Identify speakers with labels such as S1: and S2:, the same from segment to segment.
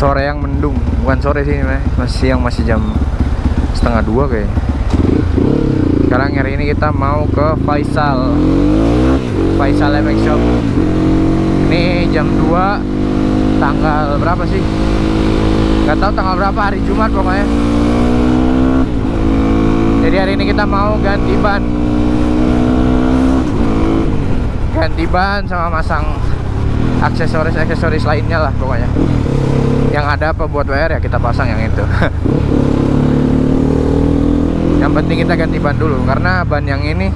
S1: sore yang mendung. Bukan sore sih ini masih siang masih jam setengah dua kayaknya sekarang hari ini kita mau ke Faisal. Faisal MX Shop. Ini jam 2 tanggal berapa sih? Nggak tahu tanggal berapa hari Jumat pokoknya. Jadi hari ini kita mau ganti ban. Ganti ban sama masang aksesoris-aksesoris lainnya lah pokoknya yang ada apa buat WR ya? Kita pasang yang itu. Yang penting kita ganti ban dulu karena ban yang ini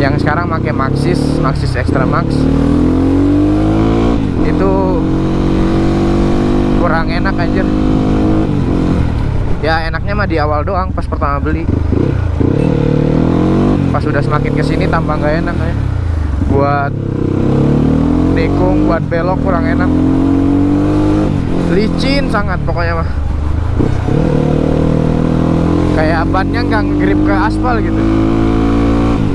S1: yang sekarang pakai Maxxis Maxxis Extra Max itu kurang enak anjir. Ya enaknya mah di awal doang pas pertama beli. Pas udah semakin ke sini tambah nggak enak ya. Buat nikung buat belok kurang enak licin sangat pokoknya mah. Kayak bannya nggak grip ke aspal gitu.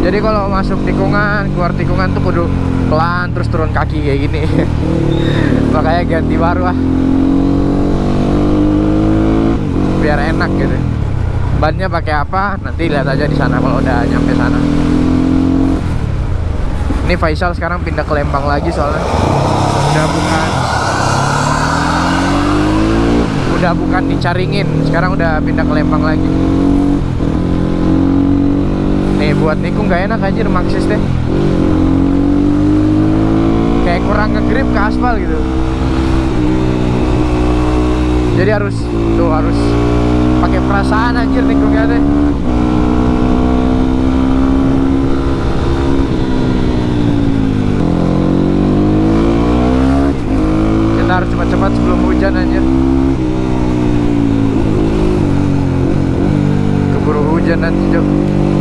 S1: Jadi kalau masuk tikungan keluar tikungan tuh kudu pelan terus turun kaki kayak gini. Makanya ganti baru ah. Biar enak gitu. Bannya pakai apa? Nanti lihat aja di sana kalau udah nyampe sana. Ini Faisal sekarang pindah ke Lembang lagi soalnya. Udah bukan udah bukan dicaringin sekarang udah pindah ke Lembang lagi. Nih buat nikung nggak enak anjir Maxxis deh kayak kurang ngegrip ke aspal gitu. Jadi harus tuh harus pakai perasaan anjir nikungnya deh kita harus cepat-cepat sebelum hujan anjir 现在你就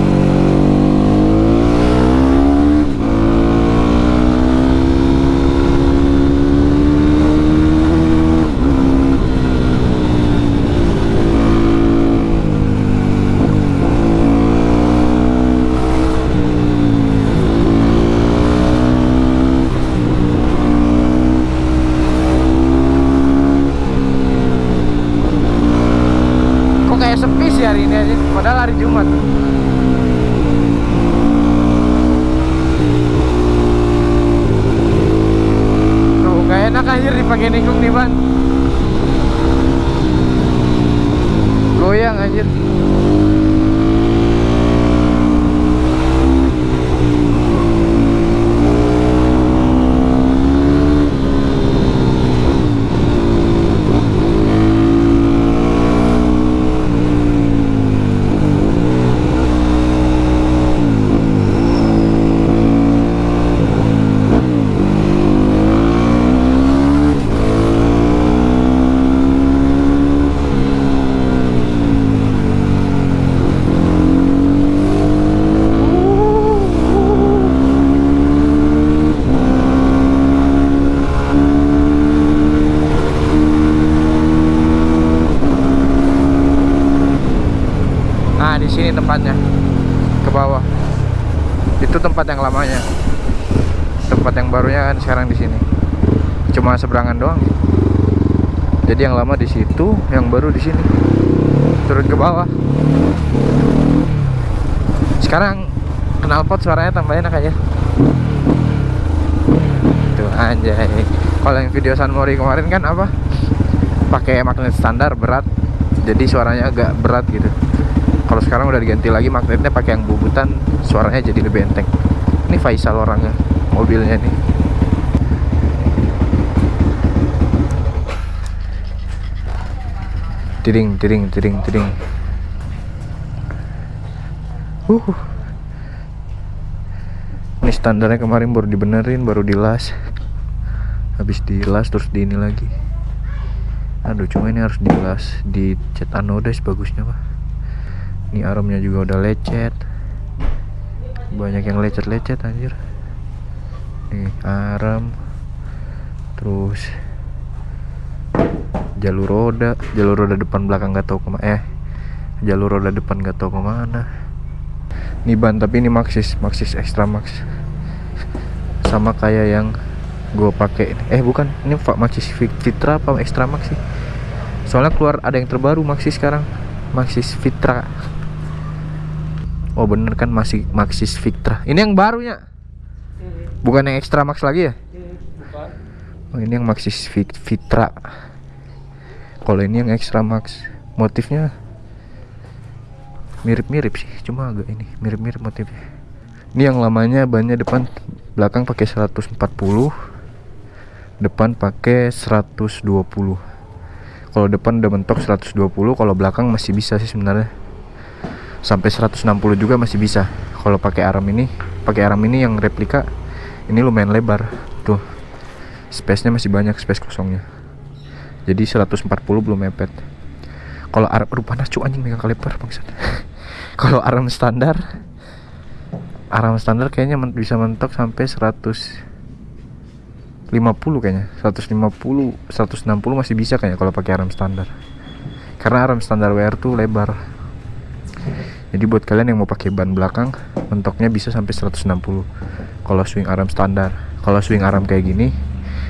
S1: Tempatnya. Ke bawah. Itu tempat yang lamanya. Tempat yang barunya kan sekarang di sini. Cuma seberangan doang. Jadi yang lama di situ, yang baru di sini. Turun ke bawah. Sekarang knalpot suaranya tambah enak aja. Tuh anjay. Kalau yang video San Mori kemarin kan apa? Pakai magnet standar berat. Jadi suaranya agak berat gitu kalau sekarang udah diganti lagi magnetnya pakai yang bubutan suaranya jadi lebih enteng ini Faisal orangnya mobilnya nih. Tiring tiring tiring tiring uh ini standarnya kemarin baru dibenerin baru dilas. Habis dilas terus di ini lagi. Aduh cuma ini harus dilas di cat anodize bagusnya pak ini aromnya juga udah lecet. Banyak yang lecet-lecet anjir. Nih arem. Terus jalur roda. Jalur roda depan belakang gak tahu ke mana eh jalur roda depan gak tahu ke mana. Ini ban tapi ini Maxxis Maxxis Extra Max. Sama kayak yang
S2: gue pakai eh bukan. Ini Maxis Fitra apa Extra Max sih? Soalnya keluar ada yang terbaru Maxis sekarang. Maxis Fitra oh bener kan masih Maxis Fitra ini yang barunya. Bukan yang Extra Max lagi ya? Oh ini yang Maxis Fitra kalau ini yang Extra Max motifnya mirip-mirip sih cuma agak ini mirip-mirip motifnya. Ini yang lamanya bannya depan belakang pakai 140 depan pakai 120 kalau depan udah mentok 120 kalau belakang masih bisa sih sebenarnya sampai 160 juga masih bisa. Kalau pakai arm ini pakai arm ini yang replika ini lumayan lebar. Tuh space nya masih banyak space kosongnya. Jadi 140 belum mepet. Kalau arm rupanya cu anjing megang kaliper bangsat. Kalau arm standar arm standar kayaknya men bisa mentok sampai 150 kayaknya. 150 160 masih bisa kayaknya kalau pakai arm standar. Karena arm standar WR tuh lebar jadi buat kalian yang mau pakai ban belakang mentoknya bisa sampai 160 kalau swing arm standar. Kalau swing arm kayak gini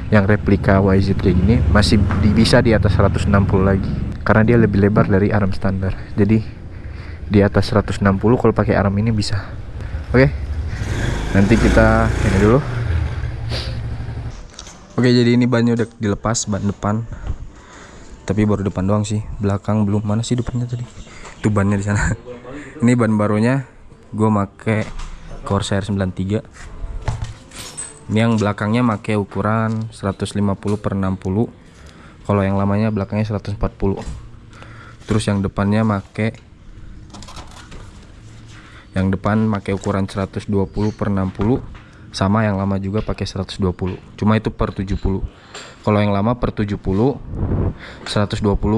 S2: yang replika YZ kayak gini masih bisa di atas 160 lagi. Karena dia lebih lebar dari arm standar. Jadi di atas 160 kalau pakai arm ini bisa. Oke? Nanti kita ini dulu. Oke jadi ini bannya udah dilepas ban depan. Tapi baru depan doang sih. Belakang belum. Mana sih depannya tadi? Itu bannya di sana ini ban barunya gue make Corsair 93 ini yang belakangnya make ukuran 150 per 60 kalau yang lamanya belakangnya 140 terus yang depannya make yang depan make ukuran 120 per 60 sama yang lama juga pakai 120 cuma itu per 70 kalau yang lama per 70 120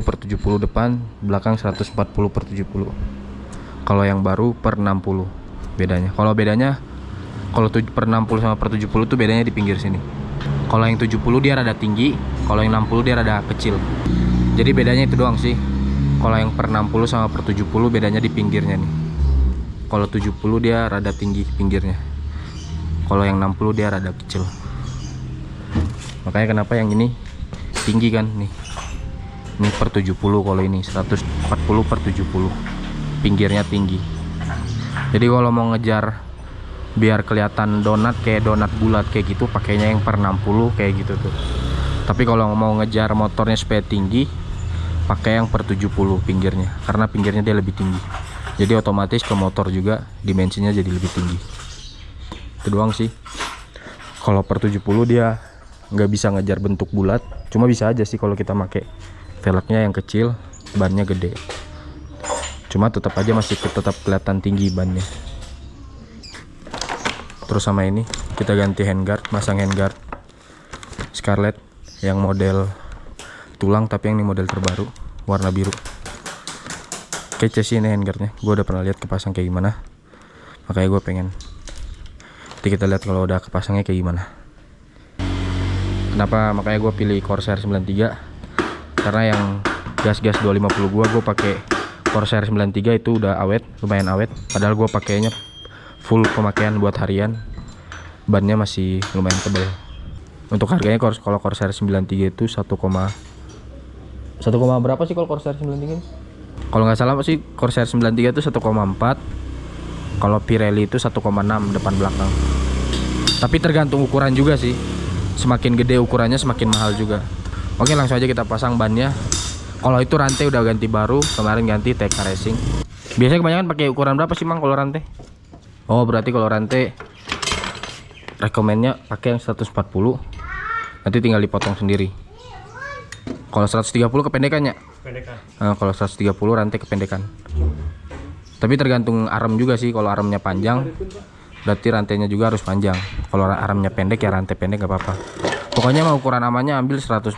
S2: per 70 depan belakang 140 per 70 kalau yang baru per 60 bedanya. Kalau bedanya kalau per 60 sama per 70 tuh bedanya di pinggir sini. Kalau yang 70 dia rada tinggi kalau yang 60 dia rada kecil. Jadi bedanya itu doang sih. Kalau yang per 60 sama per 70 bedanya di pinggirnya nih. Kalau 70 dia rada tinggi pinggirnya. Kalau yang 60 dia rada kecil. Makanya kenapa yang ini tinggi kan nih. Ini per 70 kalau ini 140 per 70 pinggirnya tinggi. Jadi kalau mau ngejar biar kelihatan donat kayak donat bulat kayak gitu pakainya yang per 60 kayak gitu tuh. Tapi kalau mau ngejar motornya supaya tinggi pakai yang per 70 pinggirnya karena pinggirnya dia lebih tinggi. Jadi otomatis ke motor juga dimensinya jadi lebih tinggi. Itu doang sih. Kalau per 70 dia nggak bisa ngejar bentuk bulat cuma bisa aja sih kalau kita pakai velgnya yang kecil bannya gede cuma tetap aja masih tetap kelihatan tinggi bannya. Terus sama ini kita ganti handguard masang handguard Scarlett yang model tulang tapi yang ini model terbaru warna biru. Kece sih ini handguardnya gue udah pernah lihat kepasang kayak gimana. Makanya gue pengen nanti kita lihat kalau udah kepasangnya kayak gimana. Kenapa? Makanya gue pilih Corsair 93 karena yang gas-gas 250 gue gue pakai Corsair 93 itu udah awet lumayan awet. Padahal gue pakainya full pemakaian buat harian. Bannya masih lumayan tebal untuk harganya kalau Corsair 93 itu 1, 1, berapa sih kalau Corsair 93 kalau nggak salah sih Corsair 93 itu 1,4 kalau Pirelli itu 1,6 depan belakang. Tapi tergantung ukuran juga sih. Semakin gede ukurannya semakin mahal juga. Oke langsung aja kita pasang bannya kalau itu rantai udah ganti baru kemarin ganti TK Racing. Biasanya kebanyakan pakai ukuran berapa sih mang kalau rantai? Oh berarti kalau rantai rekomennya pakai yang 140 nanti tinggal dipotong sendiri. Kalau 130 kependekannya kependekan nah, kalau 130 rantai kependekan. Tapi tergantung arm juga sih kalau armnya panjang berarti rantainya juga harus panjang. Kalau armnya pendek ya rantai pendek gak apa-apa. Pokoknya mau ukuran amannya ambil 140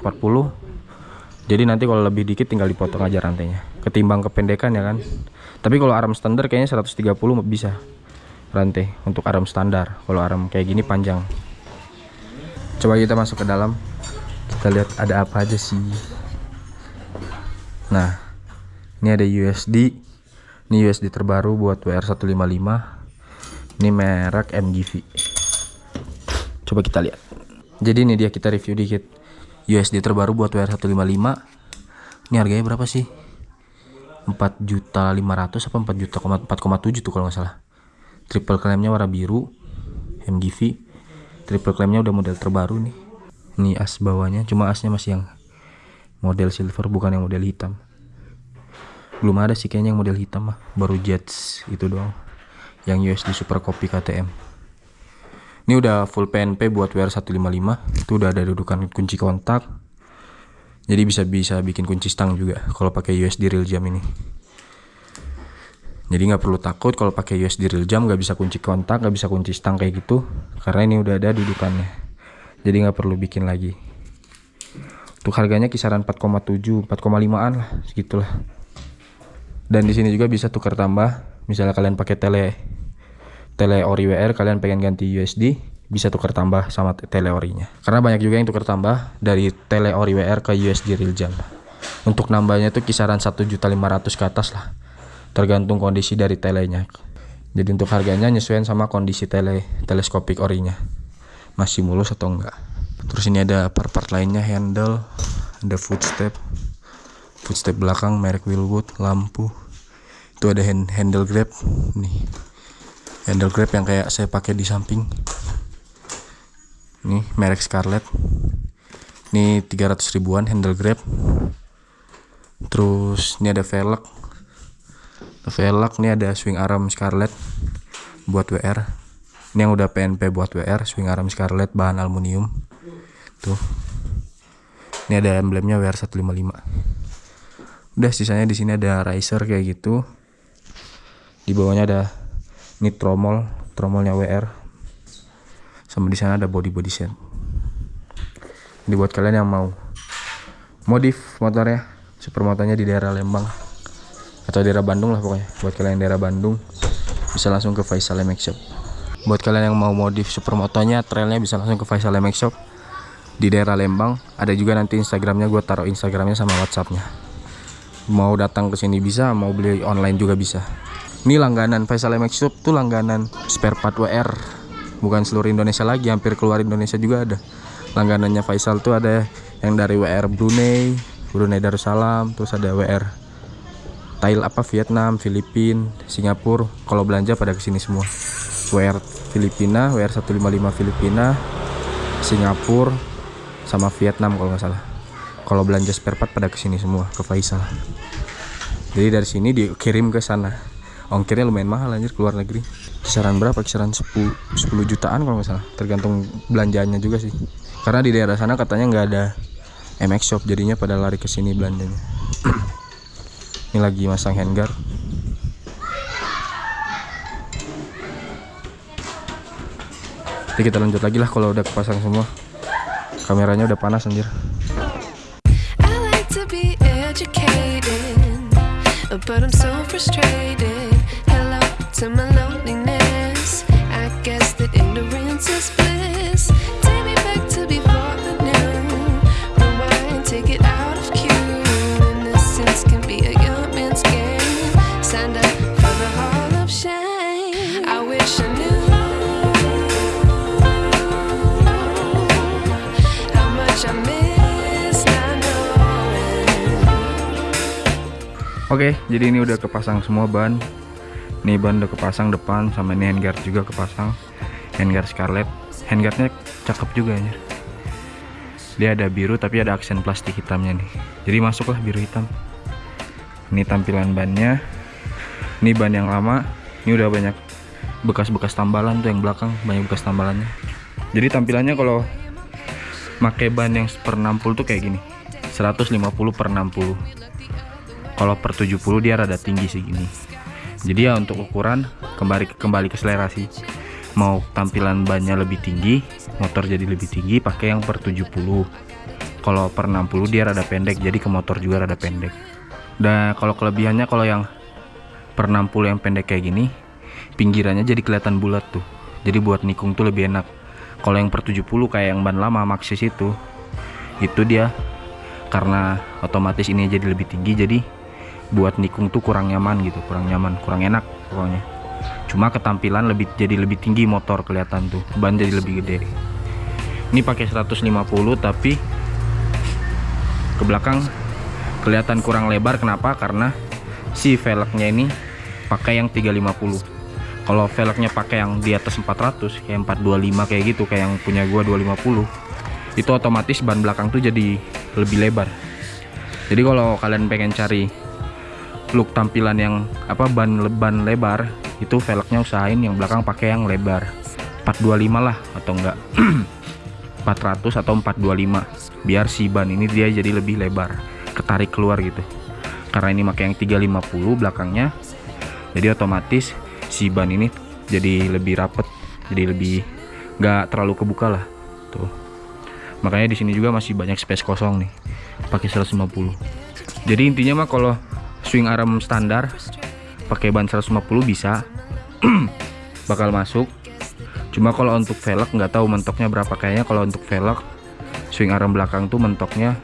S2: jadi nanti kalau lebih dikit tinggal dipotong aja rantainya. Ketimbang kependekan ya kan. Tapi kalau arm standar kayaknya 130 bisa rantai untuk arm standar. Kalau arm kayak gini panjang. Coba kita masuk ke dalam. Kita lihat ada apa aja sih. Nah ini ada USD ini USD terbaru buat WR155 ini merek MGV coba kita lihat. Jadi ini dia kita review dikit USD terbaru buat WR155 ini harganya berapa sih? 4 juta 500 apa 4 juta 4,7 tuh kalau nggak salah. Triple claimnya warna biru MGV triple claimnya udah model terbaru nih. Ini as bawahnya cuma asnya masih yang model silver bukan yang model hitam. Belum ada sih kayaknya yang model hitam mah baru Jets itu doang. Yang USD Super Copy KTM ini udah full PNP buat WR155 itu udah ada dudukan kunci kontak. Jadi bisa bisa bikin kunci stang juga kalau pakai USD real jam ini. Jadi nggak perlu takut kalau pakai USD real jam nggak bisa kunci kontak nggak bisa kunci stang kayak gitu. Karena ini udah ada dudukannya. Jadi nggak perlu bikin lagi. Untuk harganya kisaran 4,7 4,5an lah segitulah. Dan di sini juga bisa tukar tambah. Misalnya kalian pakai tele tele ori WR kalian pengen ganti USD bisa tukar tambah sama tele orinya karena banyak juga yang tukar tambah dari tele ori WR ke USD real jam. Untuk nambahnya tuh kisaran 1.500 ke atas lah. Tergantung kondisi dari telenya. Jadi untuk harganya nyesuaian sama kondisi tele teleskopik orinya. Masih mulus atau enggak? Terus ini ada part-part lainnya handle ada footstep footstep belakang merek Willwood lampu. Itu ada hand, handle grab nih handle grab yang kayak saya pakai di samping. Nih merek Scarlett. Ini 300 ribuan handle grab. Terus ini ada velg. Velg ini ada swing arm Scarlett buat WR ini yang udah PNP buat WR swing arm Scarlett bahan aluminium. Tuh. Ini ada emblemnya WR155 udah sisanya di sini ada riser kayak gitu. Di bawahnya ada ini tromol tromolnya WR sama di sana ada body body set. Ini buat kalian yang mau modif motornya super motornya di daerah Lembang. Atau daerah Bandung lah pokoknya buat kalian yang daerah Bandung bisa langsung ke Faisal MX Shop. Buat kalian yang mau modif super motornya trailnya bisa langsung ke Faisal MX Shop di daerah Lembang. Ada juga nanti Instagramnya gue taruh Instagramnya sama WhatsAppnya. Mau datang ke sini bisa mau beli online juga bisa ini langganan Faisal MX Shop tuh langganan spare part WR bukan seluruh Indonesia lagi hampir keluar Indonesia juga ada. Langganannya Faisal tuh ada yang dari WR Brunei Brunei Darussalam terus ada WR Thailand apa Vietnam Filipina Singapura. Kalau belanja pada ke sini semua. WR Filipina WR 155 Filipina Singapura sama Vietnam kalau nggak salah. Kalau belanja spare part pada ke sini semua ke Faisal. Jadi dari sini dikirim ke sana ongkirnya lumayan mahal anjir keluar negeri. Kisaran berapa? Kisaran 10, 10 jutaan kalau nggak salah. Tergantung belanjaannya juga sih. Karena di daerah sana katanya nggak ada MX shop jadinya pada lari ke sini belanjanya. Ini lagi masang handguard Jadi kita lanjut lagi lah kalau udah kepasang semua. Kameranya udah panas anjir. I'm so frustrated. Oke, jadi ini udah kepasang semua ban. Nih ban udah kepasang depan sama ini handguard juga kepasang. Handguard Scarlett. Handguardnya cakep juga ya. Dia ada biru tapi ada aksen plastik hitamnya nih. Jadi masuklah biru hitam. Ini tampilan bannya. Ini ban yang lama. Ini udah banyak bekas-bekas tambalan tuh yang belakang banyak bekas tambalannya. Jadi tampilannya kalau pakai ban yang per 60 tuh kayak gini. 150 per 60 kalau per 70 dia rada tinggi sih gini. Jadi ya untuk ukuran kembali kembali ke selera sih. Mau tampilan bannya lebih tinggi motor jadi lebih tinggi pakai yang per 70 kalau per 60 dia rada pendek jadi ke motor juga rada pendek. Dan kalau kelebihannya kalau yang per 60 yang pendek kayak gini pinggirannya jadi kelihatan bulat tuh. Jadi buat nikung tuh lebih enak. Kalau yang per 70 kayak yang ban lama Maxxis itu itu dia karena otomatis ini jadi lebih tinggi jadi buat nikung tuh kurang nyaman gitu kurang nyaman kurang enak pokoknya. Cuma ketampilan lebih jadi lebih tinggi motor kelihatan tuh ban jadi lebih gede. Ini pakai 150 tapi ke belakang kelihatan kurang lebar. Kenapa? Karena si velgnya ini pakai yang 350 kalau velgnya pakai yang di atas 400 kayak 425 kayak gitu kayak yang punya gua 250 itu otomatis ban belakang tuh jadi lebih lebar. Jadi kalau kalian pengen cari look tampilan yang apa ban ban lebar itu velgnya usahain yang belakang pakai yang lebar. 425 lah atau enggak. 400 atau 425 biar si ban ini dia jadi lebih lebar ketarik keluar gitu. Karena ini pakai yang 350 belakangnya jadi otomatis si ban ini jadi lebih rapet jadi lebih nggak terlalu kebuka lah. Tuh. Makanya di sini juga masih banyak space kosong nih pakai 150 jadi intinya mah kalau swing arm standar pakai ban 150 bisa. Bakal masuk. Cuma kalau untuk velg nggak tahu mentoknya berapa. Kayaknya kalau untuk velg swing arm belakang tuh mentoknya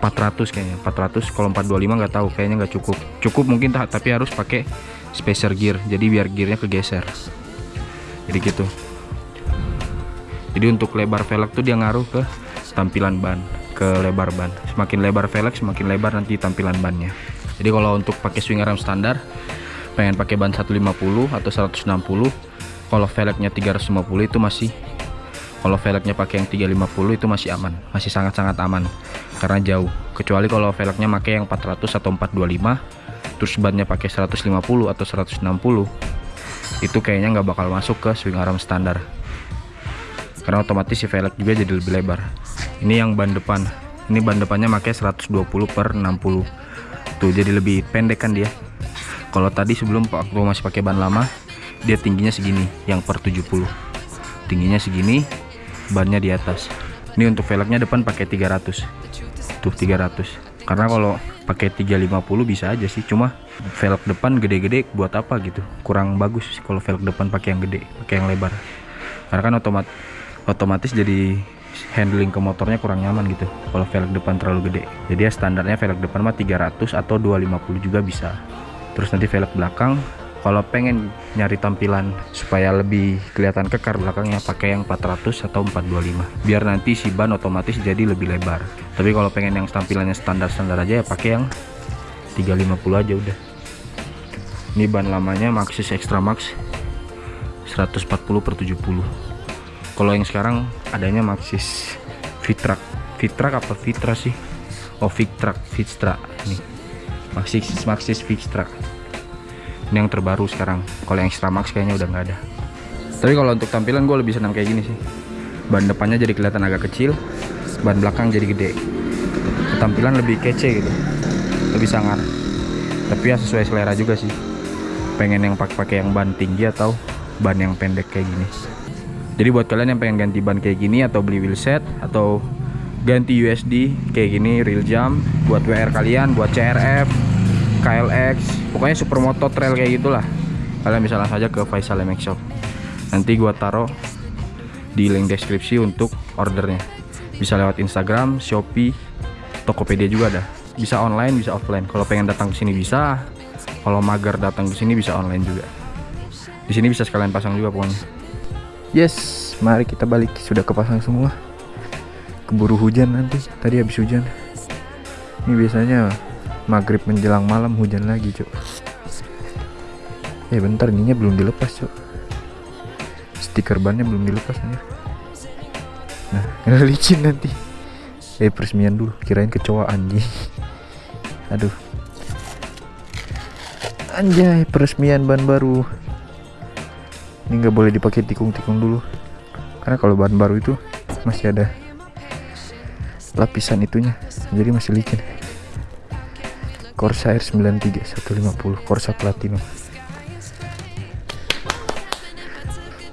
S2: 400 kayaknya. 400 kalau 425 nggak tahu. Kayaknya nggak cukup. Cukup mungkin tapi harus pakai spacer gear. Jadi biar gearnya kegeser. Jadi gitu. Jadi untuk lebar velg tuh dia ngaruh ke tampilan ban ke lebar ban. Semakin lebar velg semakin lebar nanti tampilan bannya jadi kalau untuk pakai swing arm standar pengen pakai ban 150 atau 160 kalau velgnya 350 itu masih kalau velgnya pakai yang 350 itu masih aman masih sangat-sangat aman karena jauh. Kecuali kalau velgnya pakai yang 400 atau 425 terus bannya pakai 150 atau 160 itu kayaknya nggak bakal masuk ke swing arm standar. Karena otomatis si velg juga jadi lebih lebar. Ini yang ban depan. Ini ban depannya pakai 120 per 60 tuh jadi lebih pendek kan dia. Kalau tadi sebelum waktu masih pakai ban lama dia tingginya segini yang per 70 tingginya segini bannya di atas. Ini untuk velgnya depan pakai 300 tuh 300 karena kalau pakai 350 bisa aja sih cuma velg depan gede-gede buat apa gitu. Kurang bagus kalau velg depan pakai yang gede pakai yang lebar. Karena kan otomat otomatis jadi handling ke motornya kurang nyaman gitu. Kalau velg depan terlalu gede. Jadi ya standarnya velg depan mah 300 atau 250 juga bisa. Terus nanti velg belakang kalau pengen nyari tampilan supaya lebih kelihatan kekar belakangnya pakai yang 400 atau 425 biar nanti si ban otomatis jadi lebih lebar. Tapi kalau pengen yang tampilannya standar-standar aja ya pakai yang 350 aja udah. Ini ban lamanya Maxxis Extra Max 140 per 70 kalau yang sekarang adanya Maxxis Fitrak. Fitrak apa Fitra sih? Oh Fitrak Fitra nih Maxxis Maxxis Fitrak ini yang terbaru sekarang. Kalau yang extra max kayaknya udah nggak ada. Tapi kalau untuk tampilan gue lebih senang kayak gini sih. Ban depannya jadi kelihatan agak kecil ban belakang jadi gede. Tampilan lebih kece gitu lebih sangar. Tapi ya sesuai selera juga sih. Pengen yang pakai-pakai yang ban tinggi atau ban yang pendek kayak gini jadi buat kalian yang pengen ganti ban kayak gini atau beli wheel set atau ganti USD kayak gini real jump buat WR kalian buat CRF KLX pokoknya supermoto trail kayak gitulah. Kalian bisa langsung aja ke Faisal MX Shop. Nanti gua taruh di link deskripsi untuk ordernya. Bisa lewat Instagram, Shopee, Tokopedia juga ada. Bisa online bisa offline. Kalau pengen datang ke sini bisa. Kalau mager datang ke sini bisa online juga. Di sini bisa sekalian pasang juga pokoknya yes mari kita balik. Sudah kepasang semua. Keburu hujan nanti. Tadi habis hujan. Ini biasanya maghrib menjelang malam hujan lagi cok eh bentar ininya belum dilepas cok stiker bannya belum dilepas aja nah licin nanti. Eh peresmian dulu. Kirain kecoa anjing. Aduh. Anjay peresmian ban baru ini nggak boleh dipakai tikung-tikung dulu. Karena kalau ban baru itu masih ada lapisan itunya. Jadi masih licin. Corsair 93 150 Corsa Platinum.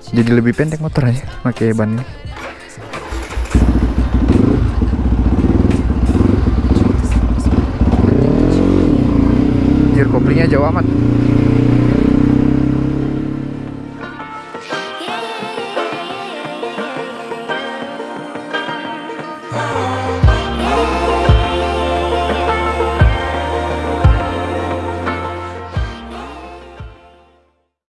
S2: Jadi lebih pendek motor aja pakai ban ini. Gear koplingnya jauh amat